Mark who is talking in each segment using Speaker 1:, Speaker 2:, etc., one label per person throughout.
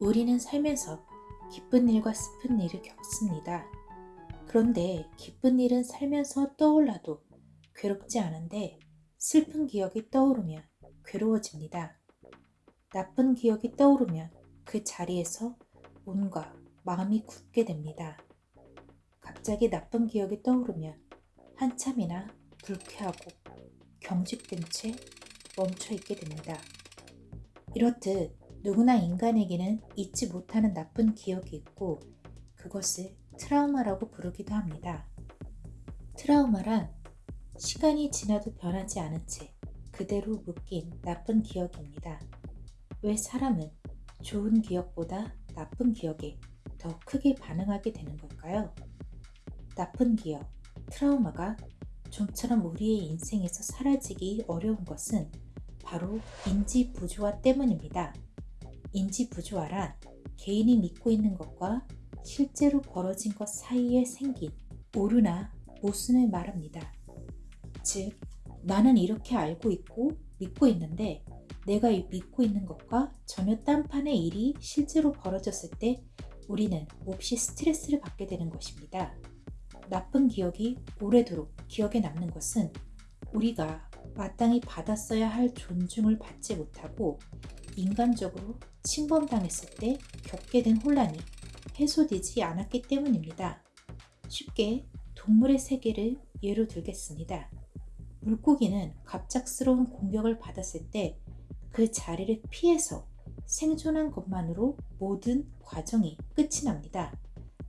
Speaker 1: 우리는 살면서 기쁜 일과 슬픈 일을 겪습니다. 그런데 기쁜 일은 살면서 떠올라도 괴롭지 않은데 슬픈 기억이 떠오르면 괴로워집니다. 나쁜 기억이 떠오르면 그 자리에서 온과 마음이 굳게 됩니다. 갑자기 나쁜 기억이 떠오르면 한참이나 불쾌하고 경직된 채 멈춰 있게 됩니다. 이렇듯 누구나 인간에게는 잊지 못하는 나쁜 기억이 있고 그것을 트라우마라고 부르기도 합니다. 트라우마란 시간이 지나도 변하지 않은 채 그대로 묶인 나쁜 기억입니다. 왜 사람은 좋은 기억보다 나쁜 기억에 더 크게 반응하게 되는 걸까요? 나쁜 기억, 트라우마가 좀처럼 우리의 인생에서 사라지기 어려운 것은 바로 인지 부조화 때문입니다. 인지 부조화란 개인이 믿고 있는 것과 실제로 벌어진 것 사이에 생긴 오류나 모순을 말합니다. 즉, 나는 이렇게 알고 있고 믿고 있는데 내가 믿고 있는 것과 전혀 딴판의 일이 실제로 벌어졌을 때 우리는 몹시 스트레스를 받게 되는 것입니다. 나쁜 기억이 오래도록 기억에 남는 것은 우리가 마땅히 받았어야 할 존중을 받지 못하고 인간적으로 침범당했을 때 겪게 된 혼란이 해소되지 않았기 때문입니다. 쉽게 동물의 세계를 예로 들겠습니다. 물고기는 갑작스러운 공격을 받았을 때 그 자리를 피해서 생존한 것만으로 모든 과정이 끝이 납니다.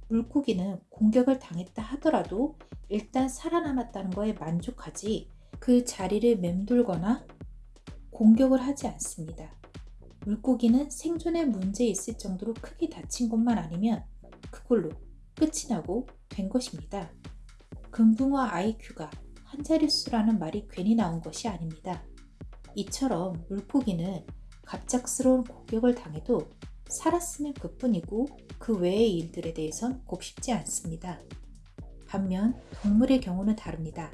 Speaker 1: 물고기는 공격을 당했다 하더라도 일단 살아남았다는 거에 만족하지 그 자리를 맴돌거나 공격을 하지 않습니다. 물고기는 생존에 문제 있을 정도로 크게 다친 것만 아니면 그걸로 끝이 나고 된 것입니다. 금붕어 IQ가 한 자릿수라는 말이 괜히 나온 것이 아닙니다. 이처럼 물고기는 갑작스러운 공격을 당해도 살았으면 그뿐이고 그 외의 일들에 대해선 곱씹지 않습니다. 반면 동물의 경우는 다릅니다.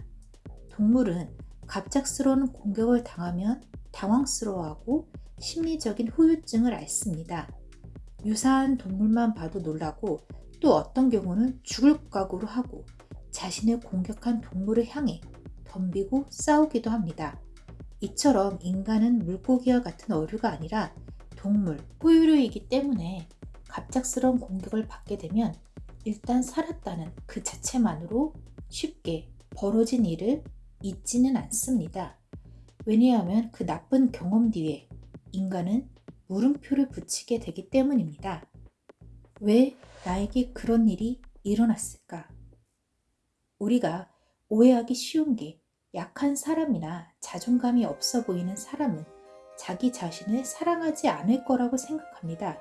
Speaker 1: 동물은 갑작스러운 공격을 당하면 당황스러워하고 심리적인 후유증을 앓습니다. 유사한 동물만 봐도 놀라고 또 어떤 경우는 죽을 각오로 하고 자신을 공격한 동물을 향해 덤비고 싸우기도 합니다. 이처럼 인간은 물고기와 같은 어류가 아니라 동물, 포유류이기 때문에 갑작스러운 공격을 받게 되면 일단 살았다는 그 자체만으로 쉽게 벌어진 일을 잊지는 않습니다. 왜냐하면 그 나쁜 경험 뒤에 인간은 물음표를 붙이게 되기 때문입니다. 왜 나에게 그런 일이 일어났을까? 우리가 오해하기 쉬운 게 약한 사람이나 자존감이 없어 보이는 사람은 자기 자신을 사랑하지 않을 거라고 생각합니다.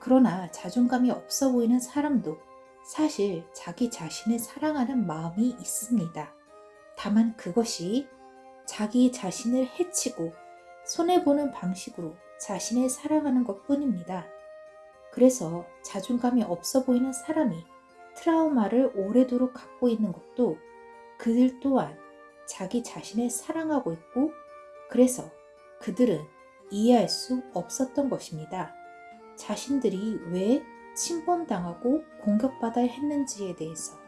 Speaker 1: 그러나 자존감이 없어 보이는 사람도 사실 자기 자신을 사랑하는 마음이 있습니다. 다만 그것이 자기 자신을 해치고 손해보는 방식으로 자신을 사랑하는 것 뿐입니다. 그래서 자존감이 없어 보이는 사람이 트라우마를 오래도록 갖고 있는 것도 그들 또한 자기 자신을 사랑하고 있고 그래서 그들은 이해할 수 없었던 것입니다. 자신들이 왜 침범당하고 공격받아야 했는지에 대해서.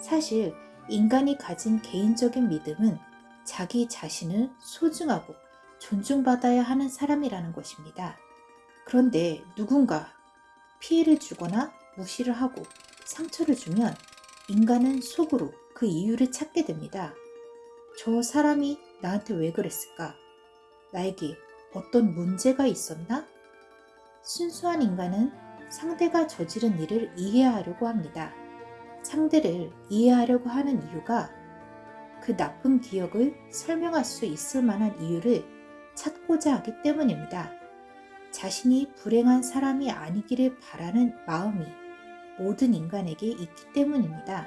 Speaker 1: 사실 인간이 가진 개인적인 믿음은 자기 자신을 소중하고 존중받아야 하는 사람이라는 것입니다. 그런데 누군가 피해를 주거나 무시를 하고 상처를 주면 인간은 속으로 그 이유를 찾게 됩니다. 저 사람이 나한테 왜 그랬을까? 나에게 어떤 문제가 있었나? 순수한 인간은 상대가 저지른 일을 이해하려고 합니다. 상대를 이해하려고 하는 이유가 그 나쁜 기억을 설명할 수 있을 만한 이유를 찾고자 하기 때문입니다. 자신이 불행한 사람이 아니기를 바라는 마음이 모든 인간에게 있기 때문입니다.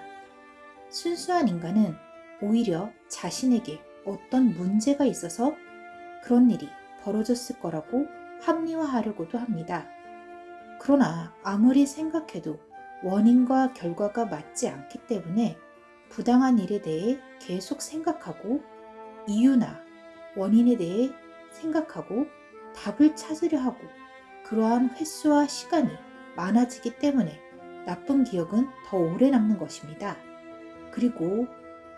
Speaker 1: 순수한 인간은 오히려 자신에게 어떤 문제가 있어서 그런 일이 벌어졌을 거라고 합리화하려고도 합니다. 그러나 아무리 생각해도 원인과 결과가 맞지 않기 때문에 부당한 일에 대해 계속 생각하고 이유나 원인에 대해 생각하고 답을 찾으려 하고 그러한 횟수와 시간이 많아지기 때문에 나쁜 기억은 더 오래 남는 것입니다. 그리고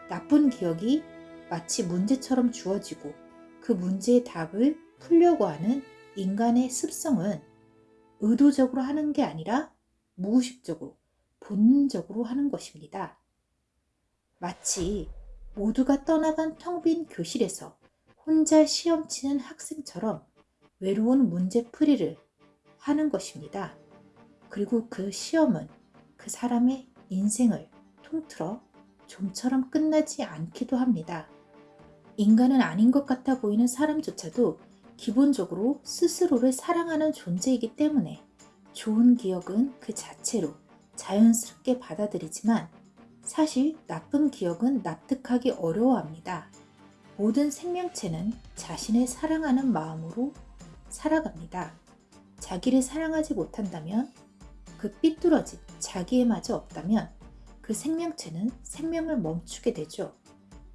Speaker 1: 나쁜 기억이 마치 문제처럼 주어지고 그 문제의 답을 풀려고 하는 인간의 습성은 의도적으로 하는 게 아니라 무의식적으로 본능적으로 하는 것입니다. 마치 모두가 떠나간 텅 빈 교실에서 혼자 시험 치는 학생처럼 외로운 문제풀이를 하는 것입니다. 그리고 그 시험은 그 사람의 인생을 통틀어 좀처럼 끝나지 않기도 합니다. 인간은 아닌 것 같아 보이는 사람조차도 기본적으로 스스로를 사랑하는 존재이기 때문에 좋은 기억은 그 자체로 자연스럽게 받아들이지만 사실 나쁜 기억은 납득하기 어려워합니다. 모든 생명체는 자신을 사랑하는 마음으로 살아갑니다. 자기를 사랑하지 못한다면 그 삐뚤어진 자기에마저 없다면 그 생명체는 생명을 멈추게 되죠.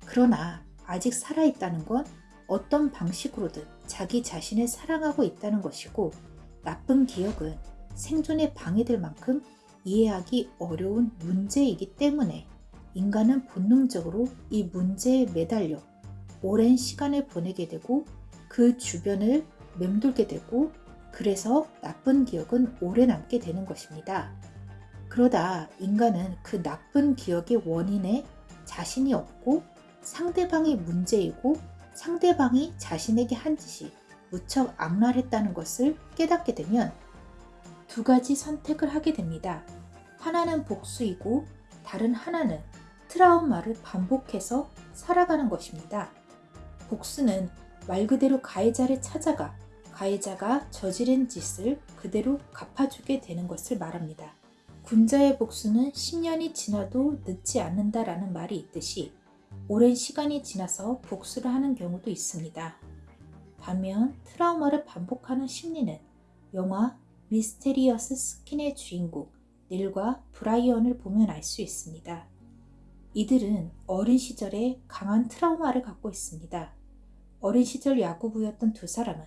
Speaker 1: 그러나 아직 살아있다는 건 어떤 방식으로든 자기 자신을 사랑하고 있다는 것이고 나쁜 기억은 생존에 방해될 만큼 이해하기 어려운 문제이기 때문에 인간은 본능적으로 이 문제에 매달려 오랜 시간을 보내게 되고 그 주변을 맴돌게 되고 그래서 나쁜 기억은 오래 남게 되는 것입니다. 그러다 인간은 그 나쁜 기억의 원인에 자신이 없고 상대방이 문제이고 상대방이 자신에게 한 짓이 무척 악랄했다는 것을 깨닫게 되면 두 가지 선택을 하게 됩니다. 하나는 복수이고 다른 하나는 트라우마를 반복해서 살아가는 것입니다. 복수는 말 그대로 가해자를 찾아가 가해자가 저지른 짓을 그대로 갚아주게 되는 것을 말합니다. 군자의 복수는 10년이 지나도 늦지 않는다라는 말이 있듯이 오랜 시간이 지나서 복수를 하는 경우도 있습니다. 반면 트라우마를 반복하는 심리는 영화 미스테리어스 스킨의 주인공 닐과 브라이언을 보면 알 수 있습니다. 이들은 어린 시절에 강한 트라우마를 갖고 있습니다. 어린 시절 야구부였던 두 사람은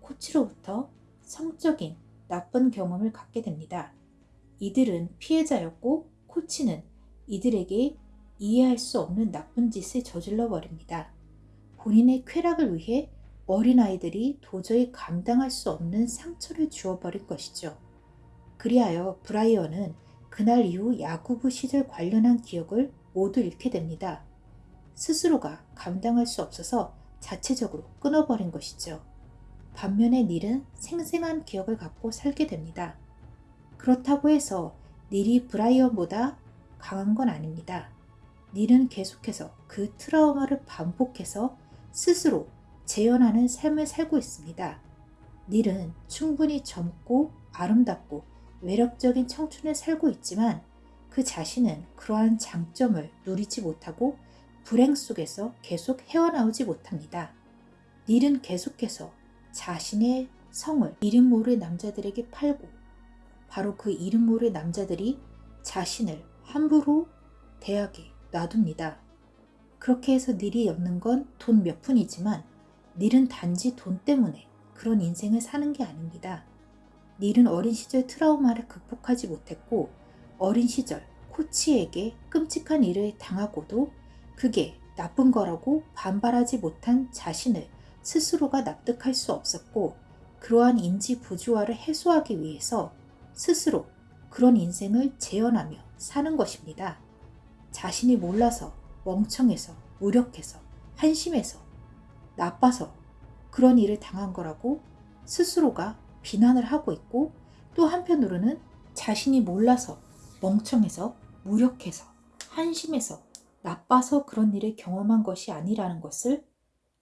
Speaker 1: 코치로부터 성적인 나쁜 경험을 갖게 됩니다. 이들은 피해자였고 코치는 이들에게 이해할 수 없는 나쁜 짓을 저질러 버립니다. 본인의 쾌락을 위해 어린아이들이 도저히 감당할 수 없는 상처를 주어버린 것이죠. 그리하여 브라이언은 그날 이후 야구부 시절 관련한 기억을 모두 잃게 됩니다. 스스로가 감당할 수 없어서 자체적으로 끊어버린 것이죠. 반면에 닐은 생생한 기억을 갖고 살게 됩니다. 그렇다고 해서 닐이 브라이언보다 강한 건 아닙니다. 닐은 계속해서 그 트라우마를 반복해서 스스로 재현하는 삶을 살고 있습니다. 닐은 충분히 젊고 아름답고 매력적인 청춘을 살고 있지만 그 자신은 그러한 장점을 누리지 못하고 불행 속에서 계속 헤어나오지 못합니다. 닐은 계속해서 자신의 성을 이름 모를 남자들에게 팔고 바로 그 이름 모를 남자들이 자신을 함부로 대하게 놔둡니다. 그렇게 해서 닐이 얻는 건 돈 몇 푼이지만 닐은 단지 돈 때문에 그런 인생을 사는 게 아닙니다. 닐은 어린 시절 트라우마를 극복하지 못했고 어린 시절 코치에게 끔찍한 일을 당하고도 그게 나쁜 거라고 반발하지 못한 자신을 스스로가 납득할 수 없었고 그러한 인지 부조화를 해소하기 위해서 스스로 그런 인생을 재현하며 사는 것입니다. 자신이 몰라서 멍청해서 무력해서 한심해서 나빠서 그런 일을 당한 거라고 스스로가 비난을 하고 있고 또 한편으로는 자신이 몰라서 멍청해서 무력해서 한심해서 나빠서 그런 일을 경험한 것이 아니라는 것을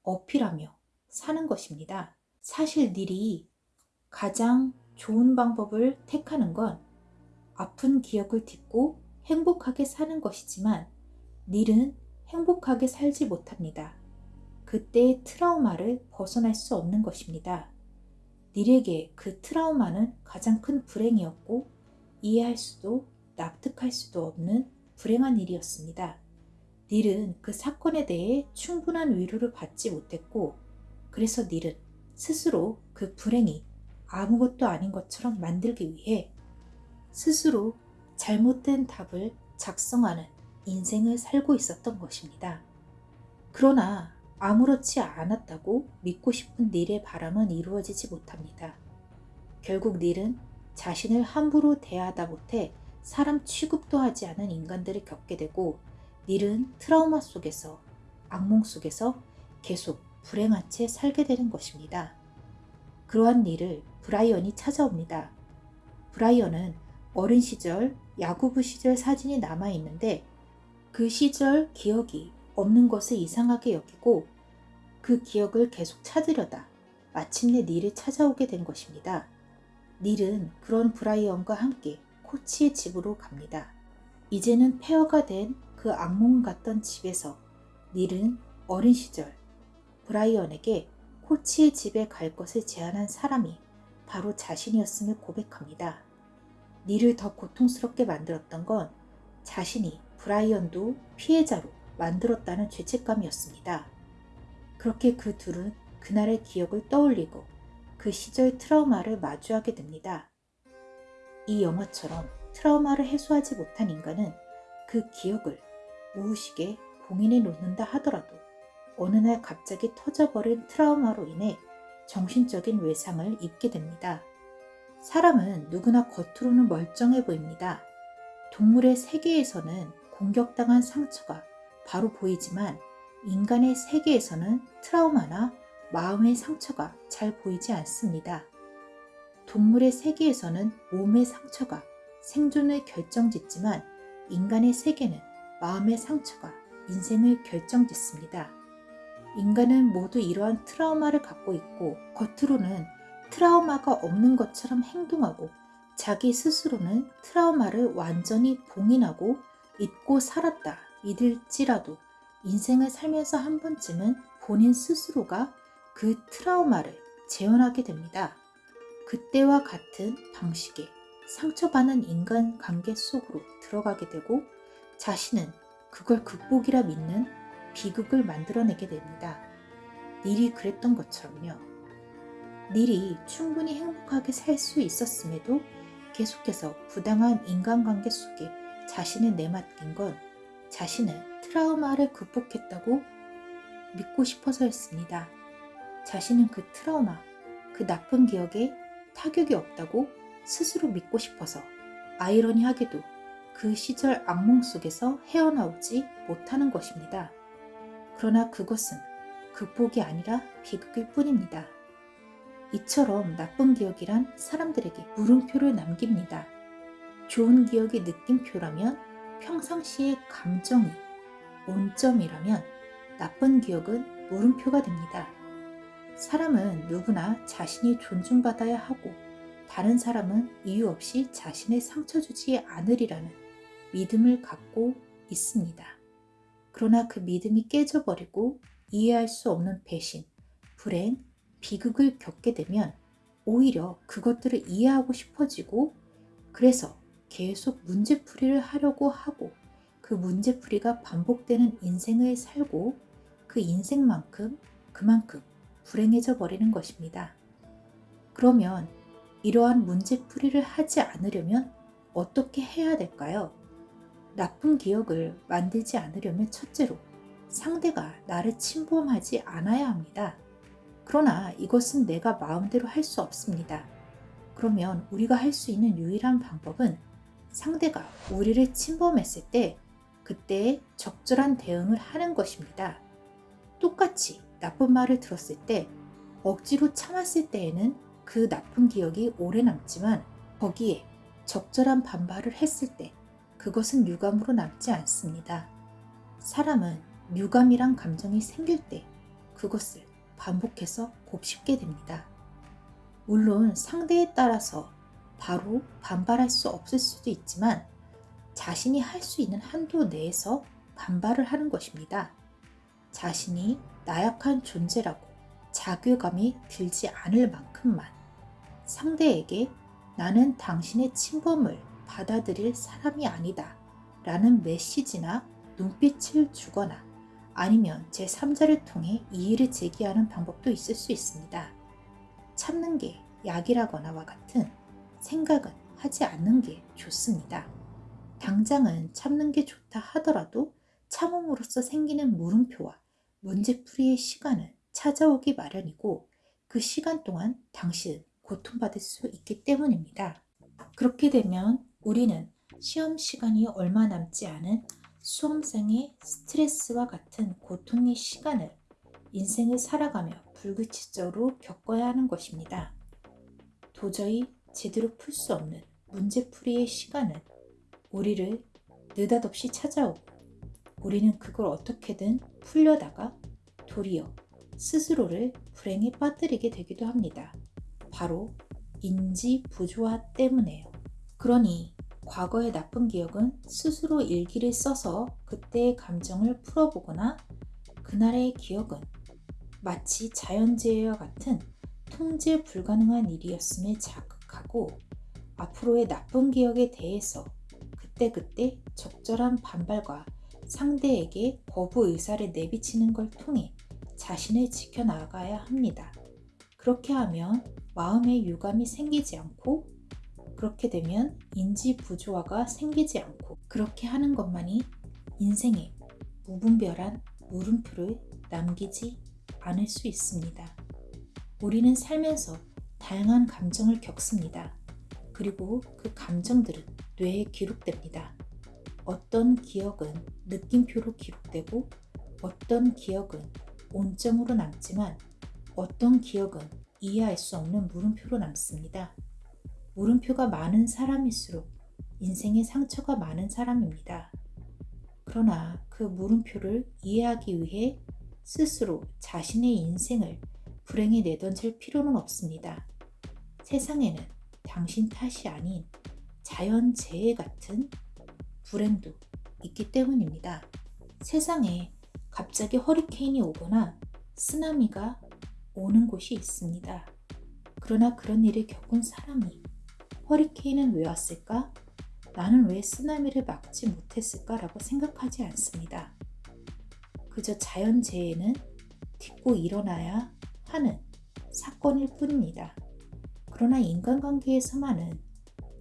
Speaker 1: 어필하며 사는 것입니다. 사실 닐이 가장 좋은 방법을 택하는 건 아픈 기억을 딛고 행복하게 사는 것이지만 닐은 행복하게 살지 못합니다. 그때의 트라우마를 벗어날 수 없는 것입니다. 닐에게 그 트라우마는 가장 큰 불행이었고 이해할 수도 납득할 수도 없는 불행한 일이었습니다. 닐은 그 사건에 대해 충분한 위로를 받지 못했고 그래서 닐은 스스로 그 불행이 아무것도 아닌 것처럼 만들기 위해 스스로 잘못된 답을 작성하는 인생을 살고 있었던 것입니다. 그러나 아무렇지 않았다고 믿고 싶은 닐의 바람은 이루어지지 못합니다. 결국 닐은 자신을 함부로 대하다 못해 사람 취급도 하지 않은 인간들을 겪게 되고 닐은 트라우마 속에서 악몽 속에서 계속 불행한 채 살게 되는 것입니다. 그러한 닐을 브라이언이 찾아옵니다. 브라이언은 어린 시절 야구부 시절 사진이 남아 있는데 그 시절 기억이 없는 것을 이상하게 여기고 그 기억을 계속 찾으려다 마침내 닐을 찾아오게 된 것입니다. 닐은 그런 브라이언과 함께 코치의 집으로 갑니다. 이제는 폐허가 된 그 악몽 같던 집에서 닐은 어린 시절 브라이언에게 코치의 집에 갈 것을 제안한 사람이 바로 자신이었음을 고백합니다. 닐을 더 고통스럽게 만들었던 건 자신이 브라이언도 피해자로 만들었다는 죄책감이었습니다. 그렇게 그 둘은 그날의 기억을 떠올리고 그 시절 트라우마를 마주하게 됩니다. 이 영화처럼 트라우마를 해소하지 못한 인간은 그 기억을 무의식에 봉인해 놓는다 하더라도 어느 날 갑자기 터져버린 트라우마로 인해 정신적인 외상을 입게 됩니다. 사람은 누구나 겉으로는 멀쩡해 보입니다. 동물의 세계에서는 공격당한 상처가 바로 보이지만 인간의 세계에서는 트라우마나 마음의 상처가 잘 보이지 않습니다. 동물의 세계에서는 몸의 상처가 생존을 결정짓지만 인간의 세계는 마음의 상처가 인생을 결정짓습니다. 인간은 모두 이러한 트라우마를 갖고 있고 겉으로는 트라우마가 없는 것처럼 행동하고 자기 스스로는 트라우마를 완전히 봉인하고 잊고 살았다 믿을지라도 인생을 살면서 한 번쯤은 본인 스스로가 그 트라우마를 재현하게 됩니다. 그때와 같은 방식의 상처받는 인간 관계 속으로 들어가게 되고 자신은 그걸 극복이라 믿는 비극을 만들어내게 됩니다. 닐이 그랬던 것처럼요. 닐이 충분히 행복하게 살 수 있었음에도 계속해서 부당한 인간관계 속에 자신을 내맡긴 건 자신은 트라우마를 극복했다고 믿고 싶어서였습니다. 자신은 그 트라우마, 그 나쁜 기억에 타격이 없다고 스스로 믿고 싶어서 아이러니하게도 그 시절 악몽 속에서 헤어나오지 못하는 것입니다. 그러나 그것은 극복이 아니라 비극일 뿐입니다. 이처럼 나쁜 기억이란 사람들에게 물음표를 남깁니다. 좋은 기억이 느낌표라면 평상시의 감정이 온점이라면 나쁜 기억은 물음표가 됩니다. 사람은 누구나 자신이 존중받아야 하고 다른 사람은 이유 없이 자신의 상처 주지 않으리라는 믿음을 갖고 있습니다. 그러나 그 믿음이 깨져버리고 이해할 수 없는 배신, 불행, 비극을 겪게 되면 오히려 그것들을 이해하고 싶어지고 그래서 계속 문제풀이를 하려고 하고 그 문제풀이가 반복되는 인생을 살고 그 인생만큼 그만큼 불행해져 버리는 것입니다. 그러면 이러한 문제풀이를 하지 않으려면 어떻게 해야 될까요? 나쁜 기억을 만들지 않으려면 첫째로 상대가 나를 침범하지 않아야 합니다. 그러나 이것은 내가 마음대로 할 수 없습니다. 그러면 우리가 할 수 있는 유일한 방법은 상대가 우리를 침범했을 때 그때 적절한 대응을 하는 것입니다. 똑같이 나쁜 말을 들었을 때 억지로 참았을 때에는 그 나쁜 기억이 오래 남지만 거기에 적절한 반발을 했을 때 그것은 유감으로 남지 않습니다. 사람은 유감이란 감정이 생길 때 그것을 반복해서 곱씹게 됩니다. 물론 상대에 따라서 바로 반발할 수 없을 수도 있지만 자신이 할 수 있는 한도 내에서 반발을 하는 것입니다. 자신이 나약한 존재라고 자괴감이 들지 않을 만큼만 상대에게 나는 당신의 침범을 받아들일 사람이 아니다 라는 메시지나 눈빛을 주거나 아니면 제3자를 통해 이의를 제기하는 방법도 있을 수 있습니다. 참는 게 약이라거나와 같은 생각은 하지 않는 게 좋습니다. 당장은 참는 게 좋다 하더라도 참음으로써 생기는 물음표와 문제풀이의 시간은 찾아오기 마련이고 그 시간 동안 당신은 고통받을 수 있기 때문입니다. 그렇게 되면 우리는 시험 시간이 얼마 남지 않은 수험생의 스트레스와 같은 고통의 시간을 인생을 살아가며 불규칙적으로 겪어야 하는 것입니다. 도저히 제대로 풀 수 없는 문제풀이의 시간은 우리를 느닷없이 찾아오고 우리는 그걸 어떻게든 풀려다가 도리어 스스로를 불행에 빠뜨리게 되기도 합니다. 바로 인지 부조화 때문에요. 그러니 과거의 나쁜 기억은 스스로 일기를 써서 그때의 감정을 풀어보거나 그날의 기억은 마치 자연재해와 같은 통제 불가능한 일이었음에 자극하고 앞으로의 나쁜 기억에 대해서 그때그때 적절한 반발과 상대에게 거부 의사를 내비치는 걸 통해 자신을 지켜나가야 합니다. 그렇게 하면 마음의 유감이 생기지 않고 그렇게 되면 인지 부조화가 생기지 않고 그렇게 하는 것만이 인생에 무분별한 물음표를 남기지 않을 수 있습니다. 우리는 살면서 다양한 감정을 겪습니다. 그리고 그 감정들은 뇌에 기록됩니다. 어떤 기억은 느낌표로 기록되고 어떤 기억은 온점으로 남지만 어떤 기억은 이해할 수 없는 물음표로 남습니다. 물음표가 많은 사람일수록 인생에 상처가 많은 사람입니다. 그러나 그 물음표를 이해하기 위해 스스로 자신의 인생을 불행에 내던질 필요는 없습니다. 세상에는 당신 탓이 아닌 자연재해 같은 불행도 있기 때문입니다. 세상에 갑자기 허리케인이 오거나 쓰나미가 오는 곳이 있습니다. 그러나 그런 일을 겪은 사람이 허리케인은 왜 왔을까? 나는 왜 쓰나미를 막지 못했을까 라고 생각하지 않습니다. 그저 자연재해는 딛고 일어나야 하는 사건일 뿐입니다. 그러나 인간관계에서만은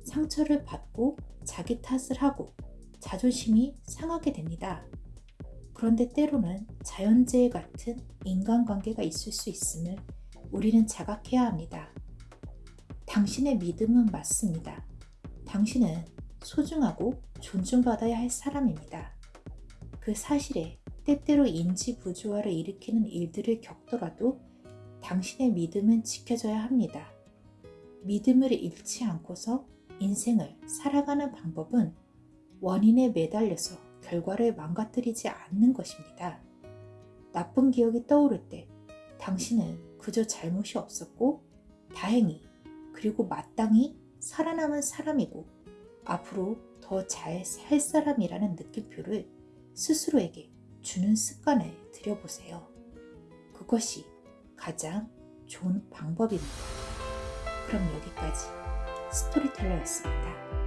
Speaker 1: 상처를 받고 자기 탓을 하고 자존심이 상하게 됩니다. 그런데 때로는 자연재해 같은 인간관계가 있을 수 있음을 우리는 자각해야 합니다. 당신의 믿음은 맞습니다. 당신은 소중하고 존중받아야 할 사람입니다. 그 사실에 때때로 인지 부조화를 일으키는 일들을 겪더라도 당신의 믿음은 지켜져야 합니다. 믿음을 잃지 않고서 인생을 살아가는 방법은 원인에 매달려서 결과를 망가뜨리지 않는 것입니다. 나쁜 기억이 떠오를 때 당신은 그저 잘못이 없었고 다행히 그리고 마땅히 살아남은 사람이고 앞으로 더 잘 살 사람이라는 느낌표를 스스로에게 주는 습관을 들여보세요. 그것이 가장 좋은 방법입니다. 그럼 여기까지 스토리텔러였습니다.